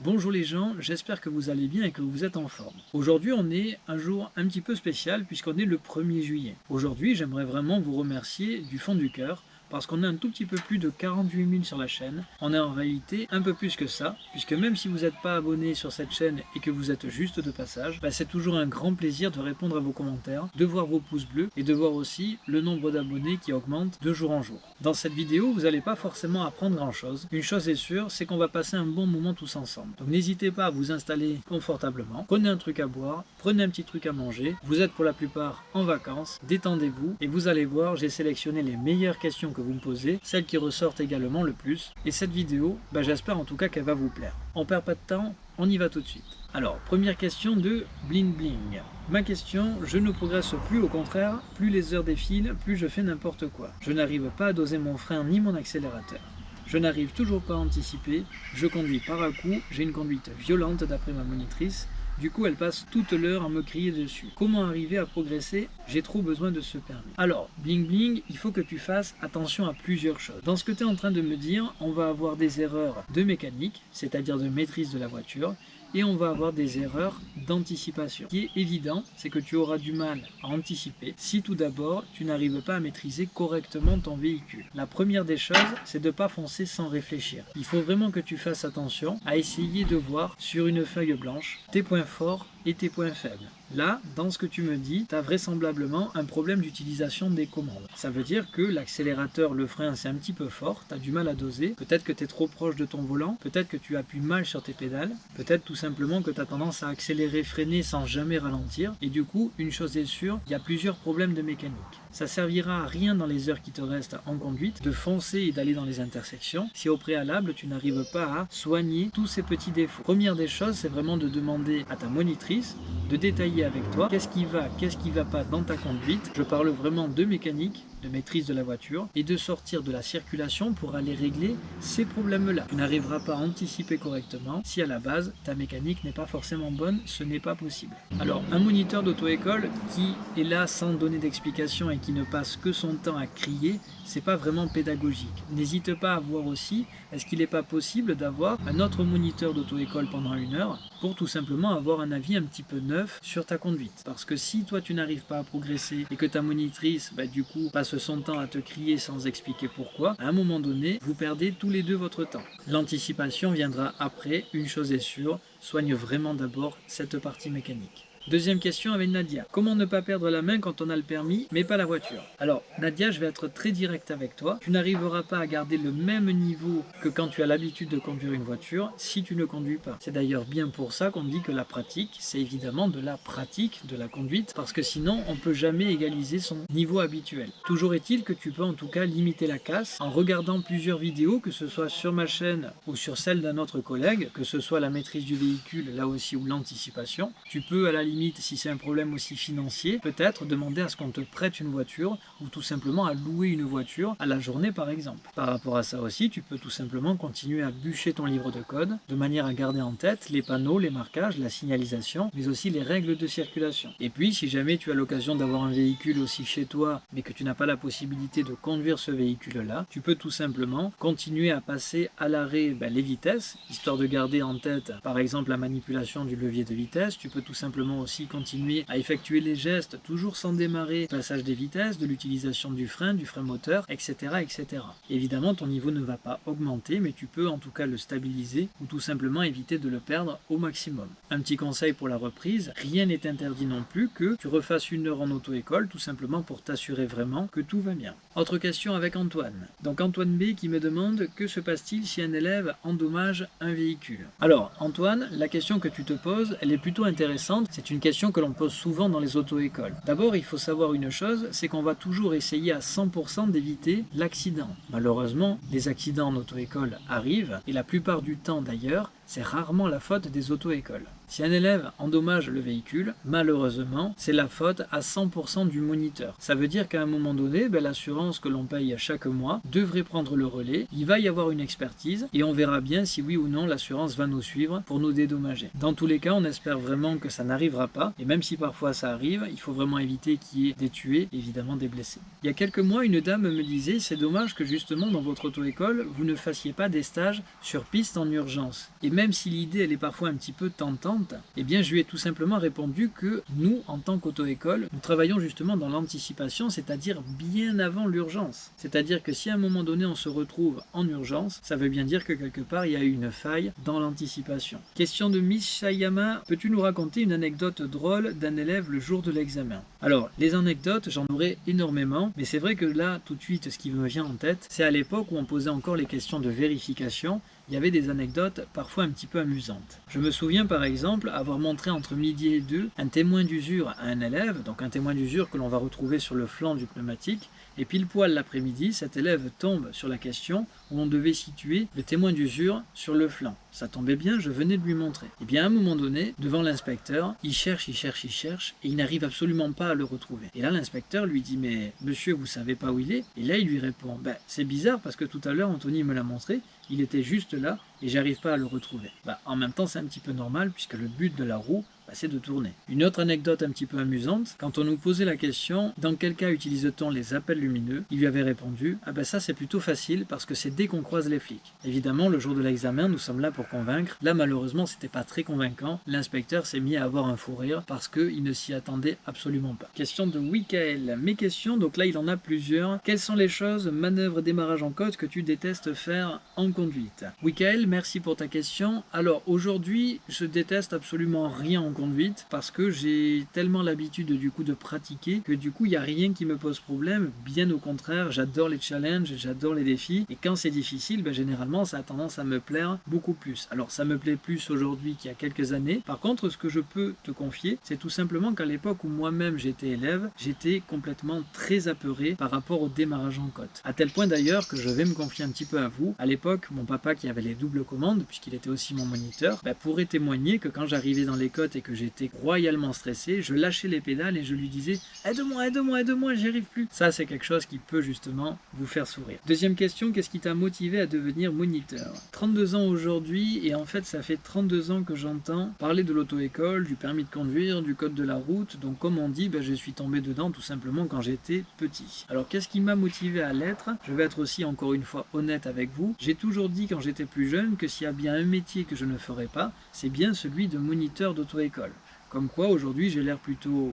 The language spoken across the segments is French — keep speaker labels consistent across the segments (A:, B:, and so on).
A: Bonjour les gens, j'espère que vous allez bien et que vous êtes en forme. Aujourd'hui on est un jour un petit peu spécial puisqu'on est le 1er juillet. Aujourd'hui j'aimerais vraiment vous remercier du fond du cœur parce qu'on est un tout petit peu plus de 48 000 sur la chaîne. On est en réalité un peu plus que ça, puisque même si vous n'êtes pas abonné sur cette chaîne et que vous êtes juste de passage, bah, c'est toujours un grand plaisir de répondre à vos commentaires, de voir vos pouces bleus et de voir aussi le nombre d'abonnés qui augmente de jour en jour. Dans cette vidéo, vous n'allez pas forcément apprendre grand chose. Une chose est sûre, c'est qu'on va passer un bon moment tous ensemble. Donc n'hésitez pas à vous installer confortablement, prenez un truc à boire, prenez un petit truc à manger, vous êtes pour la plupart en vacances, détendez-vous et vous allez voir, j'ai sélectionné les meilleures questions vous me posez, celles qui ressortent également le plus. Et cette vidéo, bah, j'espère en tout cas qu'elle va vous plaire. On perd pas de temps, on y va tout de suite. Alors, première question de Bling Bling. Ma question, je ne progresse plus, au contraire, plus les heures défilent, plus je fais n'importe quoi. Je n'arrive pas à doser mon frein ni mon accélérateur. Je n'arrive toujours pas à anticiper, je conduis par à coup, j'ai une conduite violente d'après ma monitrice, du coup, elle passe toute l'heure à me crier dessus. Comment arriver à progresser? J'ai trop besoin de ce permis. Alors, bling bling, il faut que tu fasses attention à plusieurs choses. Dans ce que tu es en train de me dire, on va avoir des erreurs de mécanique, c'est-à-dire de maîtrise de la voiture, et on va avoir des erreurs d'anticipation. Ce qui est évident, c'est que tu auras du mal à anticiper si tout d'abord tu n'arrives pas à maîtriser correctement ton véhicule. La première des choses, c'est de ne pas foncer sans réfléchir. Il faut vraiment que tu fasses attention à essayer de voir sur une feuille blanche tes points forts et tes points faibles. Là, dans ce que tu me dis, tu as vraisemblablement un problème d'utilisation des commandes. Ça veut dire que l'accélérateur, le frein, c'est un petit peu fort, tu as du mal à doser, peut-être que tu es trop proche de ton volant, peut-être que tu appuies mal sur tes pédales, peut-être tout simplement que tu as tendance à accélérer, freiner sans jamais ralentir, et du coup, une chose est sûre, il y a plusieurs problèmes de mécanique. Ça servira à rien dans les heures qui te restent en conduite de foncer et d'aller dans les intersections si au préalable tu n'arrives pas à soigner tous ces petits défauts. Première des choses, c'est vraiment de demander à ta monitrice de détailler avec toi qu'est-ce qui va, qu'est-ce qui va pas dans ta conduite. Je parle vraiment de mécanique, de maîtrise de la voiture et de sortir de la circulation pour aller régler ces problèmes-là. Tu n'arriveras pas à anticiper correctement si à la base ta mécanique n'est pas forcément bonne, ce n'est pas possible. Alors un moniteur d'auto-école qui est là sans donner d'explication et qui ne passe que son temps à crier, c'est pas vraiment pédagogique. N'hésite pas à voir aussi, est-ce qu'il n'est pas possible d'avoir un autre moniteur d'auto-école pendant une heure pour tout simplement avoir un avis un petit peu neuf sur ta conduite. Parce que si toi tu n'arrives pas à progresser et que ta monitrice bah, du coup passe son temps à te crier sans expliquer pourquoi, à un moment donné, vous perdez tous les deux votre temps. L'anticipation viendra après, une chose est sûre, soigne vraiment d'abord cette partie mécanique. Deuxième question avec Nadia. Comment ne pas perdre la main quand on a le permis, mais pas la voiture? Alors, Nadia, je vais être très direct avec toi. Tu n'arriveras pas à garder le même niveau que quand tu as l'habitude de conduire une voiture si tu ne conduis pas. C'est d'ailleurs bien pour ça qu'on dit que la pratique, c'est évidemment de la pratique de la conduite, parce que sinon, on ne peut jamais égaliser son niveau habituel. Toujours est-il que tu peux en tout cas limiter la casse en regardant plusieurs vidéos, que ce soit sur ma chaîne ou sur celle d'un autre collègue, que ce soit la maîtrise du véhicule, là aussi, ou l'anticipation. Tu peux à la limite si c'est un problème aussi financier, peut-être demander à ce qu'on te prête une voiture ou tout simplement à louer une voiture à la journée par exemple. Par rapport à ça aussi, tu peux tout simplement continuer à bûcher ton livre de code de manière à garder en tête les panneaux, les marquages, la signalisation, mais aussi les règles de circulation. Et puis, si jamais tu as l'occasion d'avoir un véhicule aussi chez toi, mais que tu n'as pas la possibilité de conduire ce véhicule-là, tu peux tout simplement continuer à passer à l'arrêt ben, les vitesses, histoire de garder en tête par exemple la manipulation du levier de vitesse. Tu peux tout simplement aussi continuer à effectuer les gestes toujours sans démarrer, passage des vitesses, de l'utilisation du frein, du frein moteur, etc., etc. Évidemment, ton niveau ne va pas augmenter, mais tu peux en tout cas le stabiliser ou tout simplement éviter de le perdre au maximum. Un petit conseil pour la reprise, rien n'est interdit non plus que tu refasses une heure en auto-école, tout simplement pour t'assurer vraiment que tout va bien. Autre question avec Antoine. Donc Antoine B qui me demande que se passe-t-il si un élève endommage un véhicule? Alors Antoine, la question que tu te poses, elle est plutôt intéressante. C'est une question que l'on pose souvent dans les auto-écoles. D'abord, il faut savoir une chose, c'est qu'on va toujours essayer à 100% d'éviter l'accident. Malheureusement, les accidents en auto-école arrivent, et la plupart du temps d'ailleurs, c'est rarement la faute des auto-écoles. Si un élève endommage le véhicule, malheureusement, c'est la faute à 100% du moniteur. Ça veut dire qu'à un moment donné, ben, l'assurance que l'on paye chaque mois devrait prendre le relais, il va y avoir une expertise et on verra bien si oui ou non l'assurance va nous suivre pour nous dédommager. Dans tous les cas, on espère vraiment que ça n'arrivera pas et même si parfois ça arrive, il faut vraiment éviter qu'il y ait des tués, évidemment des blessés. Il y a quelques mois, une dame me disait c'est dommage que justement dans votre auto-école, vous ne fassiez pas des stages sur piste en urgence. Même si l'idée elle est parfois un petit peu tentante, eh bien je lui ai tout simplement répondu que nous, en tant qu'auto-école, nous travaillons justement dans l'anticipation, c'est-à-dire bien avant l'urgence. C'est-à-dire que si à un moment donné on se retrouve en urgence, ça veut bien dire que quelque part il y a eu une faille dans l'anticipation. Question de Miss Shayama, peux-tu nous raconter une anecdote drôle d'un élève le jour de l'examen? Alors, les anecdotes, j'en aurais énormément, mais c'est vrai que là, tout de suite, ce qui me vient en tête, c'est à l'époque où on posait encore les questions de vérification, il y avait des anecdotes parfois un petit peu amusantes. Je me souviens par exemple avoir montré entre midi et deux un témoin d'usure à un élève, donc un témoin d'usure que l'on va retrouver sur le flanc du pneumatique, et pile poil l'après-midi, cet élève tombe sur la question où on devait situer le témoin d'usure sur le flanc. Ça tombait bien, je venais de lui montrer. Et bien à un moment donné, devant l'inspecteur, il cherche, il cherche, il cherche, et il n'arrive absolument pas à le retrouver. Et là l'inspecteur lui dit mais monsieur vous savez pas où il est? Et là il lui répond ben c'est bizarre parce que tout à l'heure Anthony me l'a montré, il était juste là et j'arrive pas à le retrouver. Bah, en même temps c'est un petit peu normal puisque le but de la roue bah, c'est de tourner. Une autre anecdote un petit peu amusante, quand on nous posait la question dans quel cas utilise-t-on les appels lumineux, il lui avait répondu ah ben ça c'est plutôt facile parce que c'est dès qu'on croise les flics. Évidemment le jour de l'examen nous sommes là pour convaincre, là malheureusement c'était pas très convaincant, l'inspecteur s'est mis à avoir un fou rire parce qu'il ne s'y attendait absolument pas. Question de Wikael, mes questions, donc là il en a plusieurs. Quelles sont les choses, manœuvres, démarrage en côte que tu détestes faire en conduite? Wikael, merci pour ta question. Alors aujourd'hui je déteste absolument rien en conduite parce que j'ai tellement l'habitude du coup de pratiquer que du coup il n'y a rien qui me pose problème. Bien au contraire, j'adore les challenges, j'adore les défis et quand c'est difficile, ben, généralement ça a tendance à me plaire beaucoup plus. Alors ça me plaît plus aujourd'hui qu'il y a quelques années. Par contre, ce que je peux te confier, c'est tout simplement qu'à l'époque où moi-même j'étais élève, j'étais complètement très apeuré par rapport au démarrage en côte. À tel point d'ailleurs que je vais me confier un petit peu à vous. À l'époque, mon papa qui avait les doubles commandes, puisqu'il était aussi mon moniteur, ben, pourrait témoigner que quand j'arrivais dans les côtes et que j'étais royalement stressé, je lâchais les pédales et je lui disais « Aide-moi, aide-moi, aide-moi, j'y arrive plus !» Ça, c'est quelque chose qui peut justement vous faire sourire. Deuxième question, qu'est-ce qui t'a motivé à devenir moniteur? 32 ans aujourd'hui et en fait, ça fait 32 ans que j'entends parler de l'auto-école, du permis de conduire, du code de la route. Donc comme on dit, ben, je suis tombé dedans tout simplement quand j'étais petit. Alors qu'est-ce qui m'a motivé à l'être? Je vais être aussi encore une fois honnête avec vous. J'ai toujours dit quand j'étais plus jeune que s'il y a bien un métier que je ne ferais pas, c'est bien celui de moniteur d'auto-école. Comme quoi, aujourd'hui, j'ai l'air plutôt...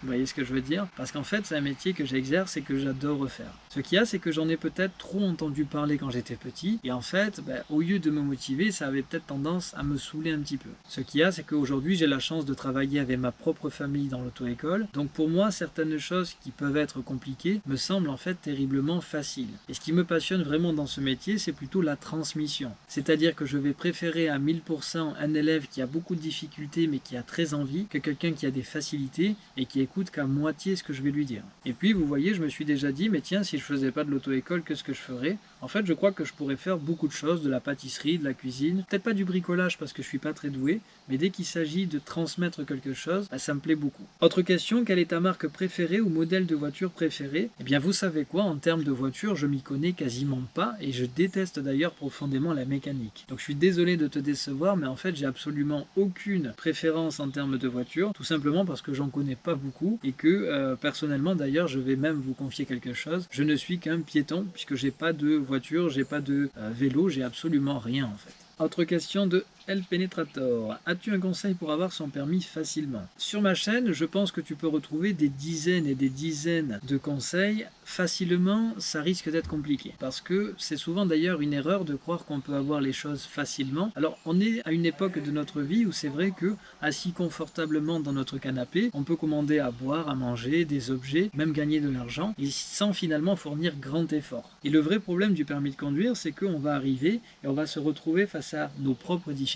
A: Vous voyez ce que je veux dire? Parce qu'en fait, c'est un métier que j'exerce et que j'adore refaire. Ce qu'il y a, c'est que j'en ai peut-être trop entendu parler quand j'étais petit, et en fait, ben, au lieu de me motiver, ça avait peut-être tendance à me saouler un petit peu. Ce qu'il y a, c'est qu'aujourd'hui, j'ai la chance de travailler avec ma propre famille dans l'auto-école, donc pour moi, certaines choses qui peuvent être compliquées me semblent en fait terriblement faciles. Et ce qui me passionne vraiment dans ce métier, c'est plutôt la transmission. C'est-à-dire que je vais préférer à 1000% un élève qui a beaucoup de difficultés mais qui a très envie, que quelqu'un qui a des facilités et qui est qu'à moitié ce que je vais lui dire. Et puis vous voyez, je me suis déjà dit, mais tiens, si je faisais pas de l'auto-école, qu'est-ce que je ferais. En fait, je crois que je pourrais faire beaucoup de choses, de la pâtisserie, de la cuisine, peut-être pas du bricolage parce que je suis pas très doué, mais dès qu'il s'agit de transmettre quelque chose, bah, ça me plaît beaucoup. Autre question, quelle est ta marque préférée ou modèle de voiture préféré Eh bien vous savez quoi, en termes de voiture, je m'y connais quasiment pas et je déteste d'ailleurs profondément la mécanique. Donc je suis désolé de te décevoir, mais en fait j'ai absolument aucune préférence en termes de voiture, tout simplement parce que j'en connais pas beaucoup et que euh, personnellement d'ailleurs je vais même vous confier quelque chose, je ne suis qu'un piéton puisque j'ai pas de voiture, j'ai pas de euh, vélo, j'ai absolument rien en fait. Autre question de El Penetrator. As-tu un conseil pour avoir son permis facilement? Sur ma chaîne, je pense que tu peux retrouver des dizaines et des dizaines de conseils. Facilement, ça risque d'être compliqué. Parce que c'est souvent d'ailleurs une erreur de croire qu'on peut avoir les choses facilement. Alors, on est à une époque de notre vie où c'est vrai que, assis confortablement dans notre canapé, on peut commander à boire, à manger, des objets, même gagner de l'argent, sans finalement fournir grand effort. Et le vrai problème du permis de conduire, c'est qu'on va arriver et on va se retrouver face à nos propres difficultés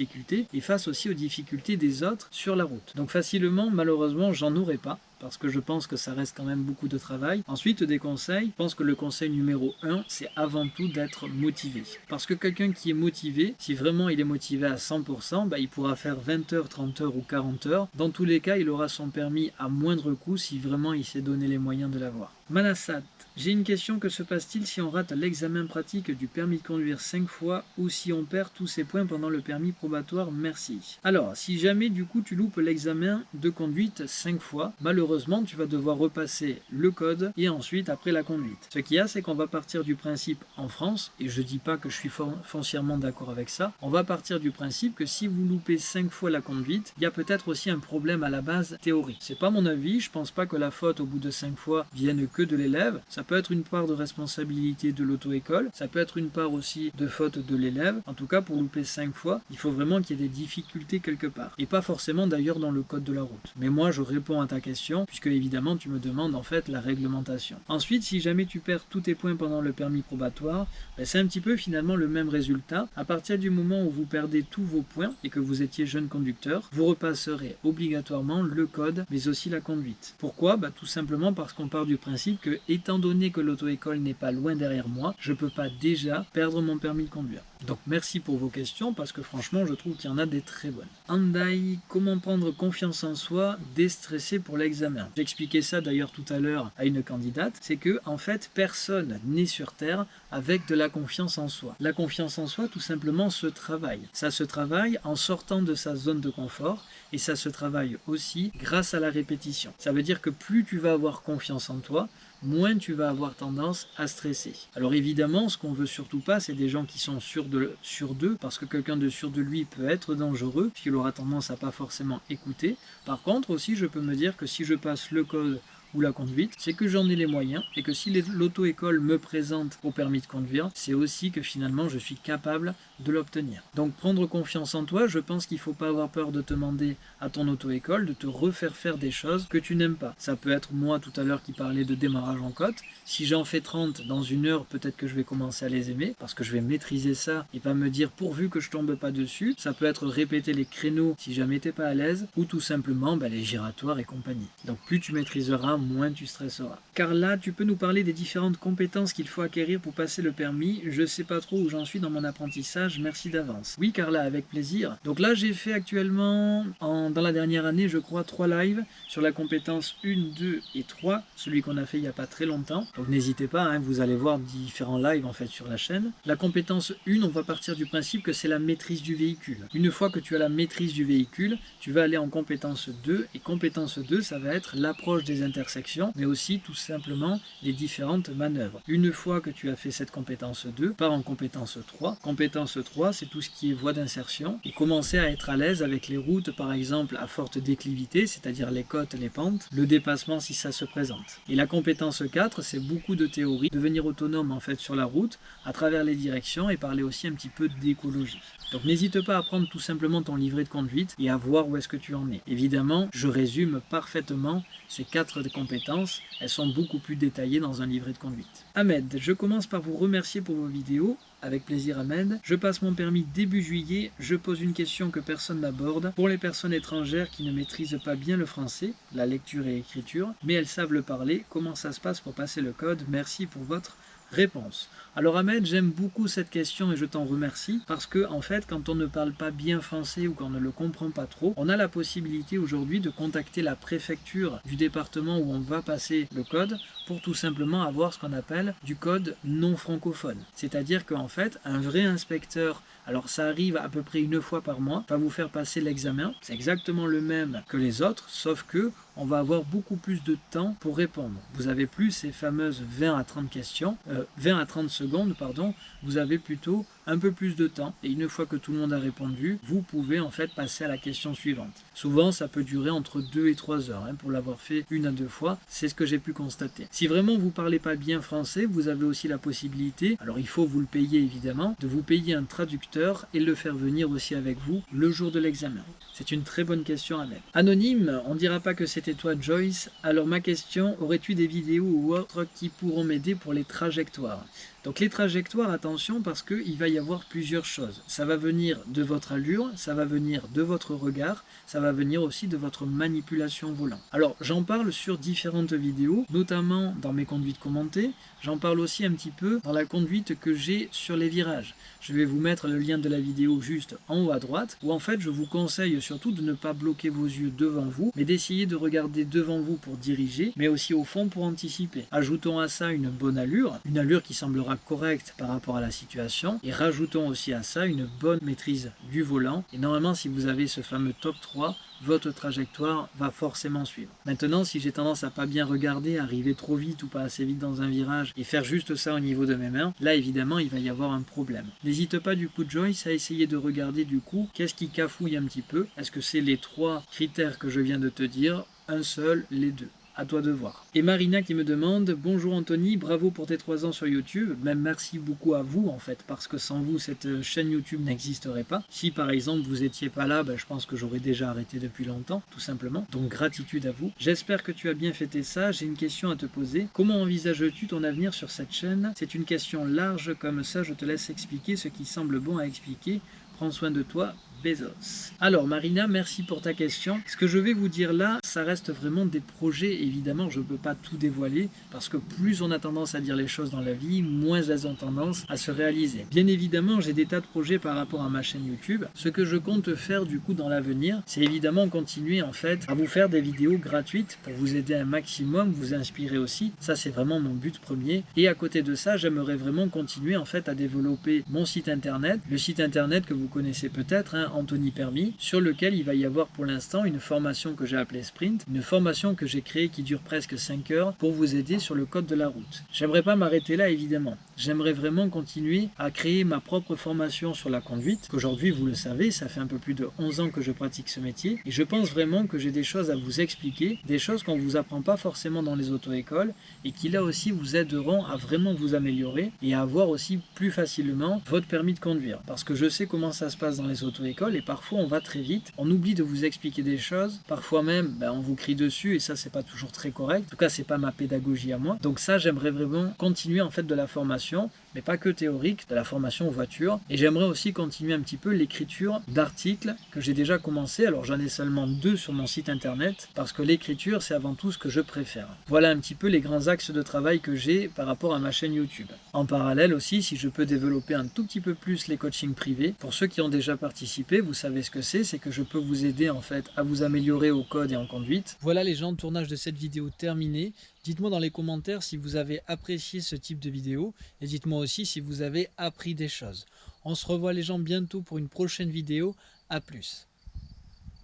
A: et face aussi aux difficultés des autres sur la route. Donc facilement, malheureusement, j'en aurais pas parce que je pense que ça reste quand même beaucoup de travail. Ensuite, des conseils. Je pense que le conseil numéro 1, c'est avant tout d'être motivé. Parce que quelqu'un qui est motivé, si vraiment il est motivé à 100%, bah, il pourra faire 20 heures, 30 heures ou 40 heures. Dans tous les cas, il aura son permis à moindre coût si vraiment il s'est donné les moyens de l'avoir. Manasat, J'ai une question, que se passe-t-il si on rate l'examen pratique du permis de conduire 5 fois ou si on perd tous ses points pendant le permis probatoire? Merci. Alors, si jamais du coup tu loupes l'examen de conduite 5 fois, malheureusement tu vas devoir repasser le code et ensuite après la conduite. Ce qu'il y a, c'est qu'on va partir du principe en France, et je dis pas que je suis foncièrement d'accord avec ça, on va partir du principe que si vous loupez 5 fois la conduite, il y a peut-être aussi un problème à la base théorie. C'est pas mon avis, je pense pas que la faute au bout de 5 fois vienne que de l'élève, peut être une part de responsabilité de l'auto-école, ça peut être une part aussi de faute de l'élève, en tout cas pour louper 5 fois, il faut vraiment qu'il y ait des difficultés quelque part, et pas forcément d'ailleurs dans le code de la route. Mais moi je réponds à ta question, puisque évidemment tu me demandes en fait la réglementation. Ensuite, si jamais tu perds tous tes points pendant le permis probatoire, ben, c'est un petit peu finalement le même résultat. À partir du moment où vous perdez tous vos points et que vous étiez jeune conducteur, vous repasserez obligatoirement le code, mais aussi la conduite. Pourquoi? Ben, Tout simplement parce qu'on part du principe que, étant donné que l'auto-école n'est pas loin derrière moi, je peux pas déjà perdre mon permis de conduire. Donc merci pour vos questions, parce que franchement, je trouve qu'il y en a des très bonnes. Andai, comment prendre confiance en soi, déstresser pour l'examen? J'expliquais ça d'ailleurs tout à l'heure à une candidate, c'est que en fait, personne n'est sur Terre avec de la confiance en soi. La confiance en soi, tout simplement, se travaille. Ça se travaille en sortant de sa zone de confort, et ça se travaille aussi grâce à la répétition. Ça veut dire que plus tu vas avoir confiance en toi, moins tu vas avoir tendance à stresser. Alors évidemment, ce qu'on veut surtout pas, c'est des gens qui sont sûrs d'eux, parce que quelqu'un de sûr de lui peut être dangereux, puisqu'il aura tendance à pas forcément écouter. Par contre, aussi, je peux me dire que si je passe le code ou la conduite, c'est que j'en ai les moyens et que si l'auto-école me présente au permis de conduire, c'est aussi que finalement je suis capable de l'obtenir. Donc prendre confiance en toi, je pense qu'il ne faut pas avoir peur de te demander à ton auto-école de te refaire faire des choses que tu n'aimes pas. Ça peut être moi tout à l'heure qui parlais de démarrage en côte. Si j'en fais 30 dans une heure, peut-être que je vais commencer à les aimer parce que je vais maîtriser ça et pas me dire pourvu que je tombe pas dessus. Ça peut être répéter les créneaux si jamais t'es pas à l'aise ou tout simplement bah, les giratoires et compagnie. Donc plus tu maîtriseras, moins tu stresseras. Car là, tu peux nous parler des différentes compétences qu'il faut acquérir pour passer le permis. Je sais pas trop où j'en suis dans mon apprentissage, merci d'avance. Oui Carla, avec plaisir. Donc là, j'ai fait actuellement, en, dans la dernière année, je crois, trois lives sur la compétence 1, 2 et 3, celui qu'on a fait il n'y a pas très longtemps. Donc n'hésitez pas, hein, vous allez voir différents lives en fait sur la chaîne. La compétence 1, on va partir du principe que c'est la maîtrise du véhicule. Une fois que tu as la maîtrise du véhicule, tu vas aller en compétence 2, et compétence 2, ça va être l'approche des intersections mais aussi tout simplement les différentes manœuvres. Une fois que tu as fait cette compétence 2, pars en compétence 3. Compétence 3, c'est tout ce qui est voie d'insertion et commencer à être à l'aise avec les routes, par exemple, à forte déclivité, c'est-à-dire les côtes, les pentes, le dépassement si ça se présente. Et la compétence 4, c'est beaucoup de théorie, devenir autonome en fait sur la route, à travers les directions et parler aussi un petit peu d'écologie. Donc n'hésite pas à prendre tout simplement ton livret de conduite et à voir où est-ce que tu en es. Évidemment, je résume parfaitement ces quatre compétences, elles sont beaucoup plus détaillées dans un livret de conduite. Ahmed, je commence par vous remercier pour vos vidéos. Avec plaisir Ahmed. Je passe mon permis début juillet. Je pose une question que personne n'aborde. Pour les personnes étrangères qui ne maîtrisent pas bien le français, la lecture et l'écriture, mais elles savent le parler, comment ça se passe pour passer le code? Merci pour votre Réponse. Alors Ahmed, j'aime beaucoup cette question et je t'en remercie parce que en fait, quand on ne parle pas bien français ou qu'on ne le comprend pas trop, on a la possibilité aujourd'hui de contacter la préfecture du département où on va passer le code pour tout simplement avoir ce qu'on appelle du code non francophone. C'est-à-dire qu'en fait, un vrai inspecteur alors ça arrive à peu près une fois par mois, va vous faire passer l'examen. C'est exactement le même que les autres, sauf que on va avoir beaucoup plus de temps pour répondre. Vous avez plus ces fameuses 20 à 30 questions, 20 euh, à 30 secondes, pardon, vous avez plutôt un peu plus de temps et une fois que tout le monde a répondu, vous pouvez en fait passer à la question suivante. Souvent ça peut durer entre 2 et 3 heures hein, pour l'avoir fait une à deux fois, c'est ce que j'ai pu constater. Si vraiment vous parlez pas bien français, vous avez aussi la possibilité, alors il faut vous le payer évidemment, de vous payer un traducteur et le faire venir aussi avec vous le jour de l'examen. C'est une très bonne question à mettre. Anonyme, on dira pas que c'était toi Joyce, alors ma question, aurais-tu des vidéos ou autres qui pourront m'aider pour les trajectoires? Donc les trajectoires, attention parce qu'il va y avoir plusieurs choses. Ça va venir de votre allure, ça va venir de votre regard, ça va venir aussi de votre manipulation volant. Alors j'en parle sur différentes vidéos, notamment dans mes conduites commentées, j'en parle aussi un petit peu dans la conduite que j'ai sur les virages. Je vais vous mettre le lien de la vidéo juste en haut à droite, où en fait je vous conseille surtout de ne pas bloquer vos yeux devant vous, mais d'essayer de regarder devant vous pour diriger, mais aussi au fond pour anticiper. Ajoutons à ça une bonne allure, une allure qui semblera correcte par rapport à la situation, et rajoutons aussi à ça une bonne maîtrise du volant, et normalement si vous avez ce fameux top 3, votre trajectoire va forcément suivre. Maintenant, si j'ai tendance à pas bien regarder, arriver trop vite ou pas assez vite dans un virage et faire juste ça au niveau de mes mains, là évidemment il va y avoir un problème. N'hésite pas du coup Joyce à essayer de regarder du coup qu'est-ce qui cafouille un petit peu. Est-ce que c'est les trois critères que je viens de te dire, un seul, les deux à toi de voir. Et Marina qui me demande Bonjour Anthony, bravo pour tes 3 ans sur YouTube. Même merci beaucoup à vous en fait, parce que sans vous, cette chaîne YouTube n'existerait pas. Si par exemple vous étiez pas là, ben, je pense que j'aurais déjà arrêté depuis longtemps, tout simplement. Donc gratitude à vous. J'espère que tu as bien fêté ça. J'ai une question à te poser. Comment envisages-tu ton avenir sur cette chaîne? C'est une question large, comme ça je te laisse expliquer ce qui semble bon à expliquer. Prends soin de toi, Bezos. Alors Marina, merci pour ta question. Ce que je vais vous dire là, ça reste vraiment des projets. Évidemment, je ne peux pas tout dévoiler parce que plus on a tendance à dire les choses dans la vie, moins elles ont tendance à se réaliser. Bien évidemment, j'ai des tas de projets par rapport à ma chaîne YouTube. Ce que je compte faire du coup dans l'avenir, c'est évidemment continuer en fait à vous faire des vidéos gratuites pour vous aider un maximum, vous inspirer aussi. Ça, c'est vraiment mon but premier. Et à côté de ça, j'aimerais vraiment continuer en fait à développer mon site internet, le site internet que vous connaissez peut-être, hein, Anthony Permis, sur lequel il va y avoir pour l'instant une formation que j'ai appelée Sprint, une formation que j'ai créée qui dure presque 5 heures pour vous aider sur le code de la route. J'aimerais pas m'arrêter là évidemment. J'aimerais vraiment continuer à créer ma propre formation sur la conduite, qu'aujourd'hui vous le savez, ça fait un peu plus de 11 ans que je pratique ce métier, et je pense vraiment que j'ai des choses à vous expliquer, des choses qu'on vous apprend pas forcément dans les auto-écoles, et qui là aussi vous aideront à vraiment vous améliorer et à avoir aussi plus facilement votre permis de conduire. Parce que je sais comment ça se passe dans les auto-écoles, et parfois on va très vite, on oublie de vous expliquer des choses, parfois même ben, on vous crie dessus et ça c'est pas toujours très correct, en tout cas c'est pas ma pédagogie à moi, donc ça j'aimerais vraiment continuer en fait de la formation, mais pas que théorique, de la formation voiture, et j'aimerais aussi continuer un petit peu l'écriture d'articles que j'ai déjà commencé, alors j'en ai seulement deux sur mon site internet, parce que l'écriture c'est avant tout ce que je préfère. Voilà un petit peu les grands axes de travail que j'ai par rapport à ma chaîne YouTube. En parallèle aussi, si je peux développer un tout petit peu plus les coachings privés, pour ceux qui ont déjà participé vous savez ce que c'est, c'est que je peux vous aider en fait à vous améliorer au code et en conduite. Voilà les gens, tournage de cette vidéo terminée. Dites-moi dans les commentaires si vous avez apprécié ce type de vidéo et dites-moi si vous avez appris des choses. On se revoit les gens bientôt pour une prochaine vidéo. A plus